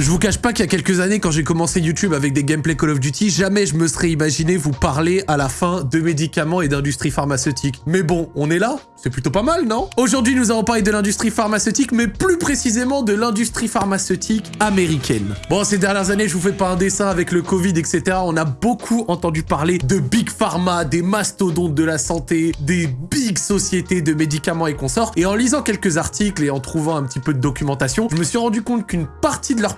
Je vous cache pas qu'il y a quelques années, quand j'ai commencé YouTube avec des gameplays Call of Duty, jamais je me serais imaginé vous parler à la fin de médicaments et d'industrie pharmaceutique. Mais bon, on est là, c'est plutôt pas mal, non? Aujourd'hui, nous allons parler de l'industrie pharmaceutique, mais plus précisément de l'industrie pharmaceutique américaine. Bon, ces dernières années, je vous fais pas un dessin avec le Covid, etc. On a beaucoup entendu parler de Big Pharma, des mastodontes de la santé, des big sociétés de médicaments et consorts. Et en lisant quelques articles et en trouvant un petit peu de documentation, je me suis rendu compte qu'une partie de leurs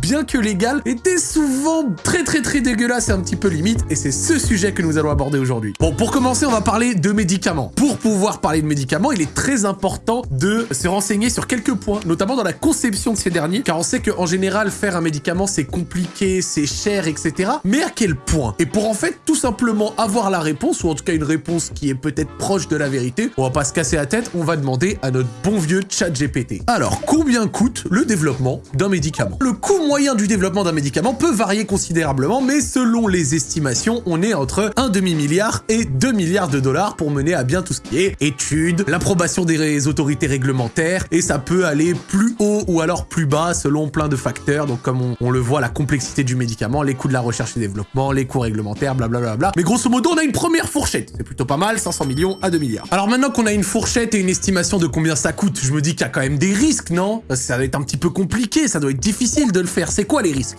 bien que légales, était souvent très très très dégueulasse et un petit peu limite. Et c'est ce sujet que nous allons aborder aujourd'hui. Bon, pour commencer, on va parler de médicaments. Pour pouvoir parler de médicaments, il est très important de se renseigner sur quelques points, notamment dans la conception de ces derniers, car on sait qu'en général, faire un médicament, c'est compliqué, c'est cher, etc. Mais à quel point? Et pour en fait tout simplement avoir la réponse, ou en tout cas une réponse qui est peut-être proche de la vérité, on va pas se casser la tête, on va demander à notre bon vieux chat GPT. Alors, combien coûte le développement d'un médicament? Le coût moyen du développement d'un médicament peut varier considérablement, mais selon les estimations, on est entre un demi-milliard et 2 milliards de dollars pour mener à bien tout ce qui est études, l'approbation des autorités réglementaires, et ça peut aller plus haut ou alors plus bas selon plein de facteurs, donc comme on, le voit, la complexité du médicament, les coûts de la recherche et développement, les coûts réglementaires, blablabla. Mais grosso modo, on a une première fourchette. C'est plutôt pas mal, 500 millions à 2 milliards. Alors maintenant qu'on a une fourchette et une estimation de combien ça coûte, je me dis qu'il y a quand même des risques, non? Ça va être un petit peu compliqué, ça doit être difficile de le faire. C'est quoi les risques?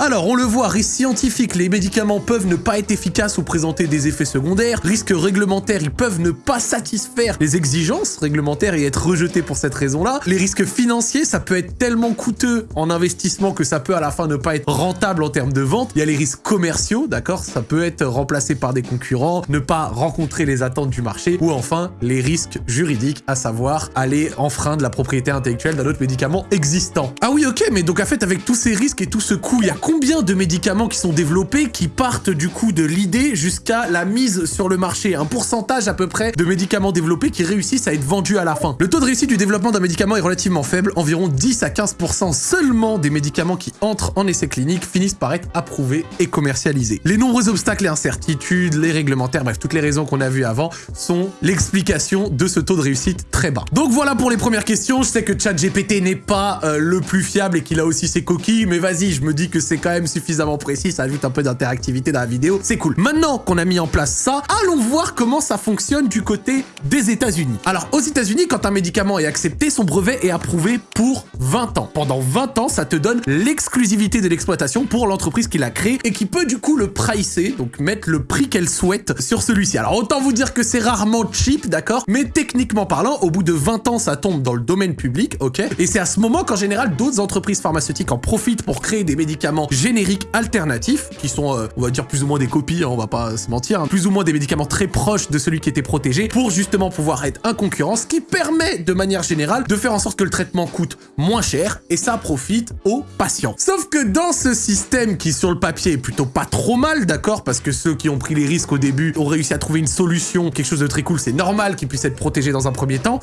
Alors, on le voit, risque scientifique, les médicaments peuvent ne pas être efficaces ou présenter des effets secondaires. Risque réglementaire, ils peuvent ne pas satisfaire les exigences réglementaires et être rejetés pour cette raison-là. Les risques financiers, ça peut être tellement coûteux en investissement que ça peut à la fin ne pas être rentable en termes de vente. Il y a les risques commerciaux, d'accord Ça peut être remplacé par des concurrents, ne pas rencontrer les attentes du marché. Ou enfin, les risques juridiques, à savoir aller enfreindre la propriété intellectuelle d'un autre médicament existant. Ah oui, ok, mais donc en fait, avec tous ces risques et tout ce coût, il y a combien de médicaments qui sont développés qui partent du coup de l'idée jusqu'à la mise sur le marché? Un pourcentage à peu près de médicaments développés qui réussissent à être vendus à la fin. Le taux de réussite du développement d'un médicament est relativement faible, environ 10 à 15% seulement des médicaments qui entrent en essai clinique finissent par être approuvés et commercialisés. Les nombreux obstacles et incertitudes, les réglementaires, bref, toutes les raisons qu'on a vues avant sont l'explication de ce taux de réussite très bas. Donc voilà pour les premières questions, je sais que ChatGPT n'est pas euh, le plus fiable et qu'il a aussi ses coquilles, mais vas-y, je me dis que c'est quand même suffisamment précis, ça ajoute un peu d'interactivité dans la vidéo, c'est cool. Maintenant qu'on a mis en place ça, allons voir comment ça fonctionne du côté des États-Unis. Alors, aux États-Unis, quand un médicament est accepté, son brevet est approuvé pour 20 ans. Pendant 20 ans, ça te donne l'exclusivité de l'exploitation pour l'entreprise qui l'a créé et qui peut du coup le pricer, donc mettre le prix qu'elle souhaite sur celui-ci. Alors, autant vous dire que c'est rarement cheap, d'accord Mais techniquement parlant, au bout de 20 ans, ça tombe dans le domaine public, ok? Et c'est à ce moment qu'en général, d'autres entreprises pharmaceutiques en profitent pour créer des médicaments génériques alternatifs, qui sont, euh, on va dire, plus ou moins des copies, hein, on va pas se mentir, hein, plus ou moins des médicaments très proches de celui qui était protégé, pour justement pouvoir être un concurrent, ce qui permet, de manière générale, de faire en sorte que le traitement coûte moins cher, et ça profite aux patients. Sauf que dans ce système qui, sur le papier, est plutôt pas trop mal, d'accord Parce que ceux qui ont pris les risques au début ont réussi à trouver une solution, quelque chose de très cool, c'est normal qu'ils puissent être protégés dans un premier temps,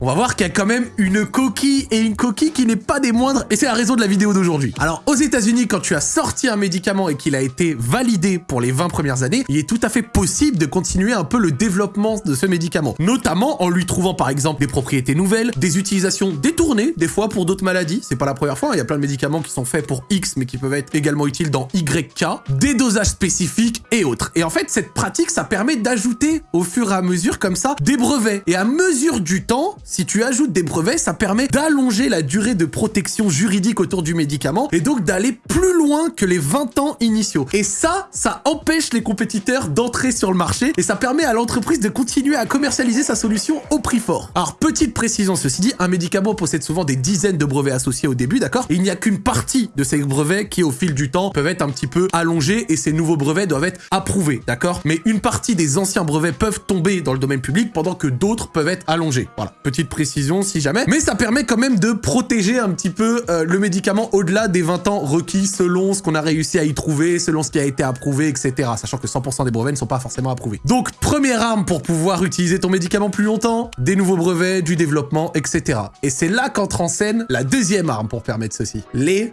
on va voir qu'il y a quand même une coquille et une coquille qui n'est pas des moindres et c'est la raison de la vidéo d'aujourd'hui. Alors aux états unis quand tu as sorti un médicament et qu'il a été validé pour les 20 premières années, il est tout à fait possible de continuer un peu le développement de ce médicament. Notamment en lui trouvant par exemple des propriétés nouvelles, des utilisations détournées des fois pour d'autres maladies. C'est pas la première fois, hein. il y a plein de médicaments qui sont faits pour X mais qui peuvent être également utiles dans YK, des dosages spécifiques et autres. Et en fait cette pratique ça permet d'ajouter au fur et à mesure comme ça des brevets. Et à mesure du temps, si tu ajoutes des brevets, ça permet d'allonger la durée de protection juridique autour du médicament et donc d'aller plus loin que les 20 ans initiaux. Et ça, ça empêche les compétiteurs d'entrer sur le marché et ça permet à l'entreprise de continuer à commercialiser sa solution au prix fort. Alors, petite précision, ceci dit, un médicament possède souvent des dizaines de brevets associés au début, d'accord? Il n'y a qu'une partie de ces brevets qui, au fil du temps, peuvent être un petit peu allongés et ces nouveaux brevets doivent être approuvés, d'accord? Mais une partie des anciens brevets peuvent tomber dans le domaine public pendant que d'autres peuvent être allongés. Voilà, précision si jamais. Mais ça permet quand même de protéger un petit peu euh, le médicament au-delà des 20 ans requis selon ce qu'on a réussi à y trouver, selon ce qui a été approuvé, etc. Sachant que 100% des brevets ne sont pas forcément approuvés. Donc, première arme pour pouvoir utiliser ton médicament plus longtemps, des nouveaux brevets, du développement, etc. Et c'est là qu'entre en scène la deuxième arme pour permettre ceci. Les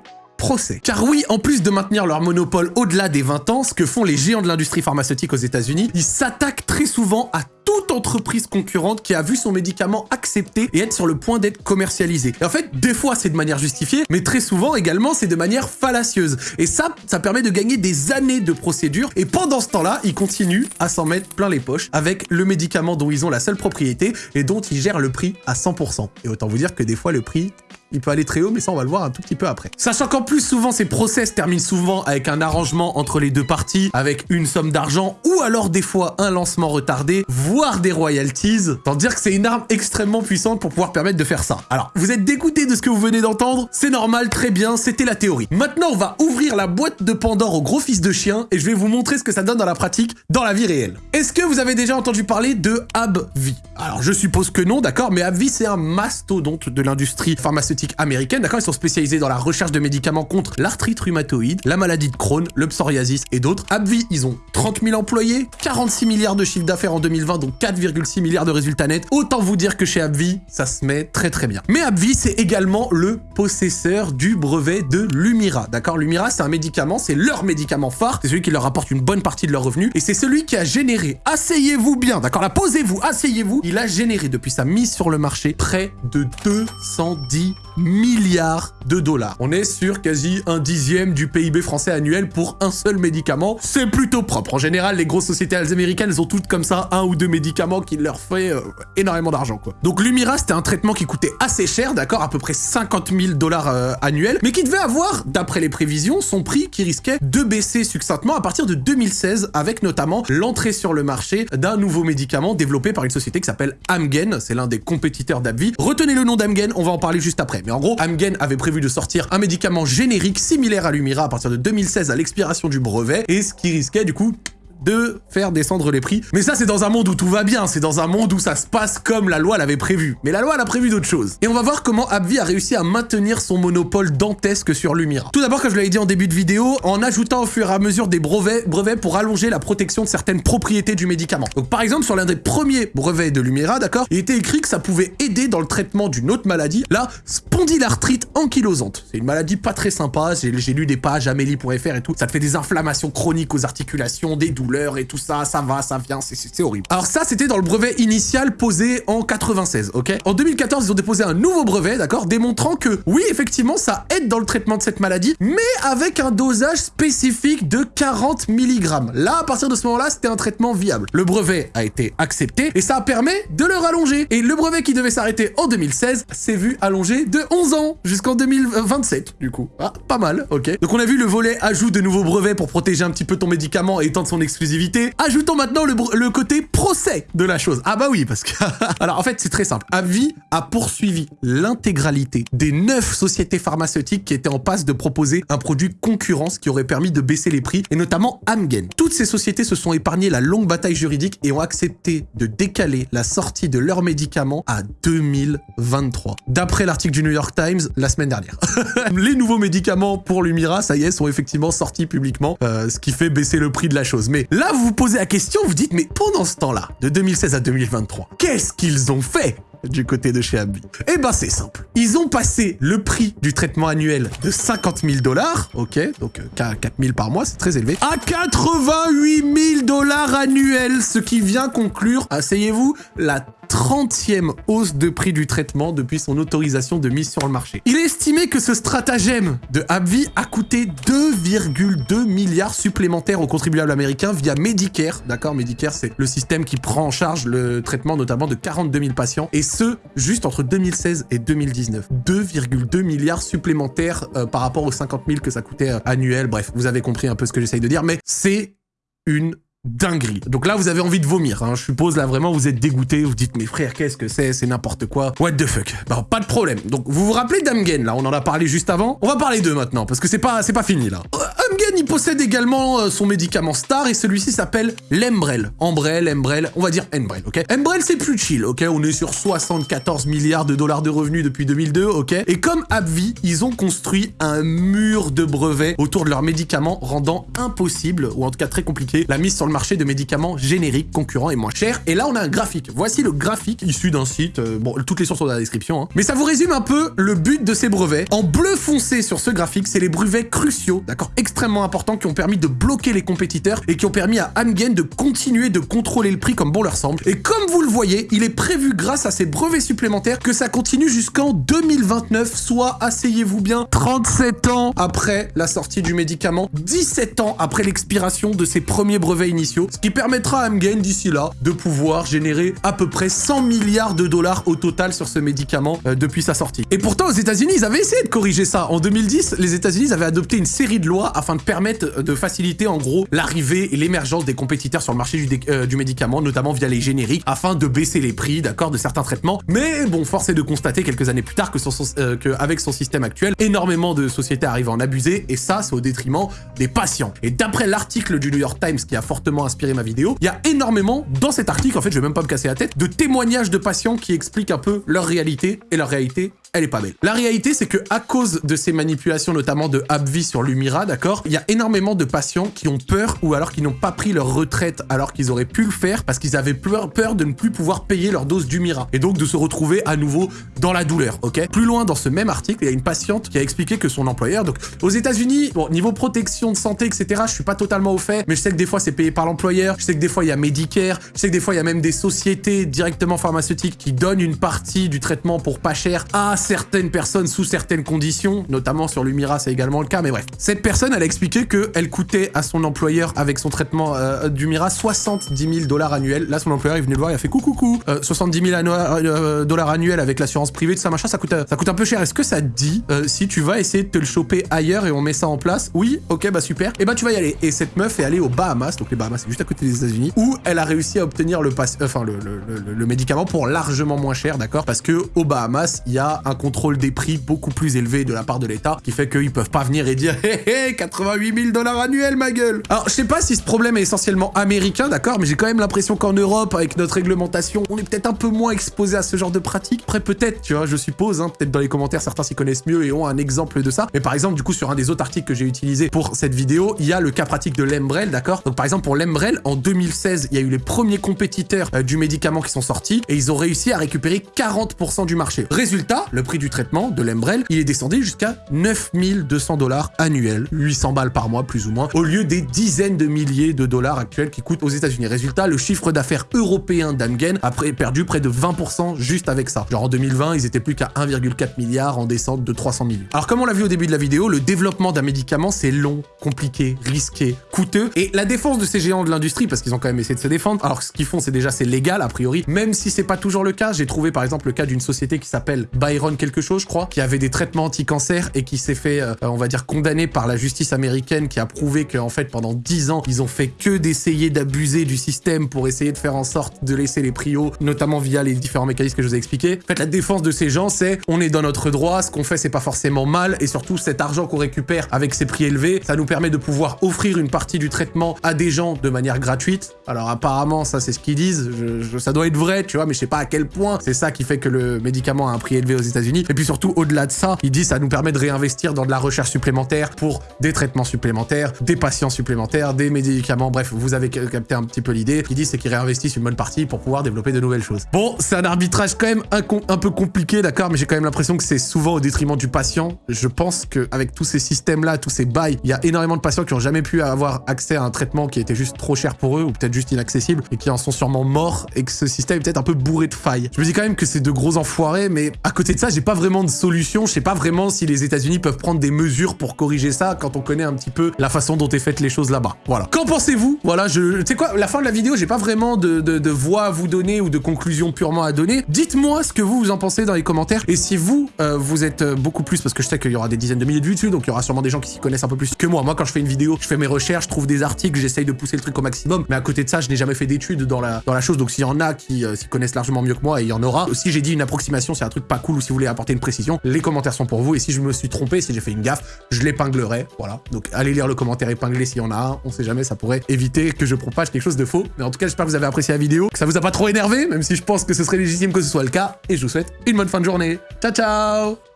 Car oui, en plus de maintenir leur monopole au-delà des 20 ans, ce que font les géants de l'industrie pharmaceutique aux États-Unis, ils s'attaquent très souvent à toute entreprise concurrente qui a vu son médicament accepté et être sur le point d'être commercialisé. Et en fait, des fois, c'est de manière justifiée, mais très souvent également, c'est de manière fallacieuse. Et ça, ça permet de gagner des années de procédure. Et pendant ce temps-là, ils continuent à s'en mettre plein les poches avec le médicament dont ils ont la seule propriété et dont ils gèrent le prix à 100%. Et autant vous dire que des fois, le prix il peut aller très haut, mais ça on va le voir un tout petit peu après. Sachant qu'en plus souvent ces procès se terminent souvent avec un arrangement entre les deux parties, avec une somme d'argent, ou alors des fois un lancement retardé, voire des royalties. Tant dire que c'est une arme extrêmement puissante pour pouvoir permettre de faire ça. Alors, vous êtes dégoûté de ce que vous venez d'entendre? C'est normal, très bien, c'était la théorie. Maintenant, on va ouvrir la boîte de Pandore au gros fils de chien, et je vais vous montrer ce que ça donne dans la pratique, dans la vie réelle. Est-ce que vous avez déjà entendu parler de AbbVie Alors, je suppose que non, d'accord, mais AbbVie, c'est un mastodonte de l'industrie pharmaceutique américaine, d'accord Ils sont spécialisés dans la recherche de médicaments contre l'arthrite rhumatoïde, la maladie de Crohn, le psoriasis et d'autres. AbbVie, ils ont 30 000 employés, 46 milliards de chiffre d'affaires en 2020, donc 4,6 milliards de résultats nets. Autant vous dire que chez AbbVie, ça se met très très bien. Mais AbbVie, c'est également le possesseur du brevet de Lumira, d'accord Lumira, c'est un médicament, c'est leur médicament phare, c'est celui qui leur apporte une bonne partie de leurs revenus, et c'est celui qui a généré, asseyez-vous bien, d'accord Là, posez-vous, asseyez-vous, il a généré depuis sa mise sur le marché près de 210 milliards de dollars. On est sur quasi un dixième du PIB français annuel pour un seul médicament. C'est plutôt propre. En général, les grosses sociétés américaines, elles ont toutes comme ça un ou deux médicaments qui leur fait euh, énormément d'argent. Donc Lumira, c'était un traitement qui coûtait assez cher, d'accord, à peu près 50 000 dollars euh, annuels, mais qui devait avoir, d'après les prévisions, son prix qui risquait de baisser succinctement à partir de 2016, avec notamment l'entrée sur le marché d'un nouveau médicament développé par une société qui s'appelle Amgen. C'est l'un des compétiteurs d'Abvi. Retenez le nom d'Amgen, on va en parler juste après. En gros, Amgen avait prévu de sortir un médicament générique similaire à Lumira à partir de 2016 à l'expiration du brevet, et ce qui risquait du coup de faire descendre les prix. Mais ça, c'est dans un monde où tout va bien, c'est dans un monde où ça se passe comme la loi l'avait prévu. Mais la loi, elle a prévu d'autres choses. Et on va voir comment AbbVie a réussi à maintenir son monopole dantesque sur Lumira. Tout d'abord, comme je l'avais dit en début de vidéo, en ajoutant au fur et à mesure des brevets, brevets pour allonger la protection de certaines propriétés du médicament. Donc par exemple, sur l'un des premiers brevets de Lumira, d'accord, il était écrit que ça pouvait aider dans le traitement d'une autre maladie, la spondylarthrite ankylosante. C'est une maladie pas très sympa, j'ai lu des pages amélie.fr et tout, ça te fait des inflammations chroniques aux articulations, des douleurs, et tout ça, ça va, ça vient, c'est horrible. Alors ça, c'était dans le brevet initial posé en 96, ok? En 2014, ils ont déposé un nouveau brevet, d'accord? Démontrant que, oui, effectivement, ça aide dans le traitement de cette maladie, mais avec un dosage spécifique de 40 mg. Là, à partir de ce moment-là, c'était un traitement viable. Le brevet a été accepté, et ça permis de le rallonger. Et le brevet qui devait s'arrêter en 2016 s'est vu allongé de 11 ans, jusqu'en 2027, du coup. Ah, pas mal, ok? Donc on a vu le volet ajout de nouveaux brevets pour protéger un petit peu ton médicament et étendre son Ajoutons maintenant le, côté procès de la chose. Ah bah oui, parce que... Alors en fait, c'est très simple. Avi a poursuivi l'intégralité des neuf sociétés pharmaceutiques qui étaient en passe de proposer un produit concurrence qui aurait permis de baisser les prix, et notamment Amgen. Toutes ces sociétés se sont épargnées la longue bataille juridique et ont accepté de décaler la sortie de leurs médicaments à 2023. D'après l'article du New York Times la semaine dernière. les nouveaux médicaments pour Lumira, ça y est, sont effectivement sortis publiquement, euh, ce qui fait baisser le prix de la chose. Mais Là, vous vous posez la question, vous dites, mais pendant ce temps-là, de 2016 à 2023, qu'est-ce qu'ils ont fait du côté de chez AbbVie Eh ben c'est simple. Ils ont passé le prix du traitement annuel de 50 000 dollars, ok, donc 4 euh, 000 par mois, c'est très élevé, à 88 000 dollars annuels, ce qui vient conclure, asseyez-vous, la 30e hausse de prix du traitement depuis son autorisation de mise sur le marché. Il est estimé que ce stratagème de AbbVie a coûté 2,2 milliards supplémentaires aux contribuables américains via Medicare. D'accord, Medicare, c'est le système qui prend en charge le traitement notamment de 42 000 patients. Et ce, juste entre 2016 et 2019. 2,2 milliards supplémentaires euh, par rapport aux 50 000 que ça coûtait euh, annuel. Bref, vous avez compris un peu ce que j'essaye de dire, mais c'est une dinguerie. Donc là, vous avez envie de vomir. Hein. Je suppose, là, vraiment, vous êtes dégoûté. Vous dites, mais frère, qu'est-ce que c'est? C'est n'importe quoi. What the fuck? Bah, pas de problème. Donc, vous vous rappelez d'Amgen, là? On en a parlé juste avant. On va parler d'eux maintenant, parce que c'est pas, pas fini, là. Amgen, il possède également euh, son médicament star et celui-ci s'appelle l'Embrel. Embrel, Embrel, on va dire Embrel, ok? Embrel, c'est plus chill, ok? On est sur 74 milliards de dollars de revenus depuis 2002, ok? Et comme AbbVie, ils ont construit un mur de brevets autour de leurs médicaments, rendant impossible, ou en tout cas très compliqué, la mise sur le marché de médicaments génériques, concurrents et moins chers. Et là, on a un graphique. Voici le graphique issu d'un site, euh, bon, toutes les sources sont dans la description, hein. mais ça vous résume un peu le but de ces brevets. En bleu foncé sur ce graphique, c'est les brevets cruciaux, d'accord, extrêmement importants, qui ont permis de bloquer les compétiteurs et qui ont permis à Amgen de continuer de contrôler le prix comme bon leur semble. Et comme vous le voyez, il est prévu grâce à ces brevets supplémentaires que ça continue jusqu'en 2029, soit, asseyez-vous bien, 37 ans après la sortie du médicament, 17 ans après l'expiration de ses premiers brevets initiaux, ce qui permettra à Amgen d'ici là de pouvoir générer à peu près 100 milliards de dollars au total sur ce médicament euh, depuis sa sortie. Et pourtant, aux États-Unis, ils avaient essayé de corriger ça. En 2010, les États-Unis avaient adopté une série de lois afin de permettre de faciliter en gros l'arrivée et l'émergence des compétiteurs sur le marché du, euh, du, médicament, notamment via les génériques, afin de baisser les prix, d'accord, de certains traitements. Mais bon, force est de constater quelques années plus tard que, euh, que avec son système actuel, énormément de sociétés arrivent à en abuser, et ça, c'est au détriment des patients. Et d'après l'article du New York Times qui a fortement inspiré ma vidéo, il y a énormément, dans cet article, en fait, je vais même pas me casser la tête, de témoignages de patients qui expliquent un peu leur réalité, et leur réalité elle est pas belle. La réalité, c'est que à cause de ces manipulations, notamment de AbbVie sur Lumira, d'accord, il y a énormément de patients qui ont peur ou alors qui n'ont pas pris leur retraite alors qu'ils auraient pu le faire parce qu'ils avaient peur, peur de ne plus pouvoir payer leur dose d'Humira et donc de se retrouver à nouveau dans la douleur, ok? Plus loin dans ce même article, il y a une patiente qui a expliqué que son employeur, donc aux États-Unis, bon, niveau protection de santé, etc., je suis pas totalement au fait, mais je sais que des fois c'est payé par l'employeur, je sais que des fois il y a Medicare, je sais que des fois il y a même des sociétés directement pharmaceutiques qui donnent une partie du traitement pour pas cher à certaines personnes sous certaines conditions, notamment sur l'Humira, c'est également le cas, mais bref. Cette personne, elle a expliqué qu'elle coûtait à son employeur, avec son traitement euh, d'Humira, 70 000 dollars annuels. Là, son employeur, il venait le voir, il a fait coucou, coucou, euh, 70 000 euh, dollars annuels avec l'assurance privée, tout ça, machin, ça coûte, ça coûte un peu cher. Est-ce que ça te dit, euh, si tu vas essayer de te le choper ailleurs et on met ça en place? Oui, ok, bah super. Et eh bah tu vas y aller. Et cette meuf est allée aux Bahamas, donc les Bahamas, c'est juste à côté des États-Unis, où elle a réussi à obtenir le, enfin, le, le, le médicament pour largement moins cher, d'accord? Parce que aux Bahamas, il y a un contrôle des prix beaucoup plus élevé de la part de l'État, qui fait qu'ils peuvent pas venir et dire hé 88 000 dollars annuels ma gueule. Alors je sais pas si ce problème est essentiellement américain, d'accord, mais j'ai quand même l'impression qu'en Europe, avec notre réglementation, on est peut-être un peu moins exposé à ce genre de pratique. Après peut-être, tu vois, je suppose, hein, peut-être dans les commentaires certains s'y connaissent mieux et ont un exemple de ça. Mais par exemple, du coup, sur un des autres articles que j'ai utilisé pour cette vidéo, il y a le cas pratique de l'Embrel, d'accord? Donc par exemple pour l'Embrel, en 2016, il y a eu les premiers compétiteurs euh, du médicament qui sont sortis et ils ont réussi à récupérer 40% du marché. Résultat, le prix du traitement de l'Embrel, il est descendu jusqu'à 9200 dollars annuels, 800 balles par mois plus ou moins, au lieu des dizaines de milliers de dollars actuels qui coûtent aux États-Unis. Résultat, le chiffre d'affaires européen d'Amgen a perdu près de 20% juste avec ça. Genre en 2020, ils étaient plus qu'à 1,4 milliard en descente de 300 millions. Alors comme on l'a vu au début de la vidéo, le développement d'un médicament, c'est long, compliqué, risqué, coûteux. Et la défense de ces géants de l'industrie, parce qu'ils ont quand même essayé de se défendre, alors ce qu'ils font, c'est déjà, c'est légal a priori, même si c'est pas toujours le cas. J'ai trouvé par exemple le cas d'une société qui s'appelle Byron quelque chose, je crois, qui avait des traitement anti-cancer et qui s'est fait, euh, on va dire, condamné par la justice américaine qui a prouvé qu'en fait, pendant 10 ans, ils ont fait que d'essayer d'abuser du système pour essayer de faire en sorte de laisser les prix hauts, notamment via les différents mécanismes que je vous ai expliqués. En fait, la défense de ces gens, c'est on est dans notre droit, ce qu'on fait, c'est pas forcément mal, et surtout, cet argent qu'on récupère avec ces prix élevés, ça nous permet de pouvoir offrir une partie du traitement à des gens de manière gratuite. Alors apparemment, ça c'est ce qu'ils disent, ça doit être vrai, tu vois, mais je sais pas à quel point c'est ça qui fait que le médicament a un prix élevé aux États-Unis. Et puis surtout, au-delà de ça, il dit ça nous permet de réinvestir dans de la recherche supplémentaire pour des traitements supplémentaires, des patients supplémentaires, des médicaments, bref, vous avez capté un petit peu l'idée. Il dit c'est qu'ils réinvestissent une bonne partie pour pouvoir développer de nouvelles choses. Bon, c'est un arbitrage quand même un, peu compliqué, d'accord, mais j'ai quand même l'impression que c'est souvent au détriment du patient. Je pense qu'avec tous ces systèmes-là, tous ces bails, il y a énormément de patients qui ont jamais pu avoir accès à un traitement qui était juste trop cher pour eux ou peut-être juste inaccessible et qui en sont sûrement morts et que ce système est peut-être un peu bourré de failles. Je me dis quand même que c'est de gros enfoirés, mais à côté de ça, j'ai pas vraiment de solution. Je sais pas vraiment si les États-Unis peuvent prendre des mesures pour corriger ça quand on connaît un petit peu la façon dont est faites les choses là-bas. Voilà. Qu'en pensez-vous? Voilà, je... Tu sais quoi, la fin de la vidéo, j'ai pas vraiment de, de, de, voix à vous donner ou de conclusion purement à donner. Dites-moi ce que vous, vous en pensez dans les commentaires. Et si vous, euh, vous êtes euh, beaucoup plus, parce que je sais qu'il y aura des dizaines de milliers de vues dessus, donc il y aura sûrement des gens qui s'y connaissent un peu plus que moi. Moi, quand je fais une vidéo, je fais mes recherches, je trouve des articles, j'essaye de pousser le truc au maximum. Mais à côté de ça, je n'ai jamais fait d'études dans la, dans la chose. Donc s'il y en a qui euh, s'y connaissent largement mieux que moi, et il y en aura. Si j'ai dit une approximation, c'est un truc pas cool ou si vous voulez apporter une précision, les commentaires sont pour vous. Et si je me suis trompé, si j'ai fait une gaffe, je l'épinglerai, voilà. Donc allez lire le commentaire épinglé s'il y en a un, on sait jamais, ça pourrait éviter que je propage quelque chose de faux. Mais en tout cas, j'espère que vous avez apprécié la vidéo, que ça vous a pas trop énervé, même si je pense que ce serait légitime que ce soit le cas, et je vous souhaite une bonne fin de journée. Ciao ciao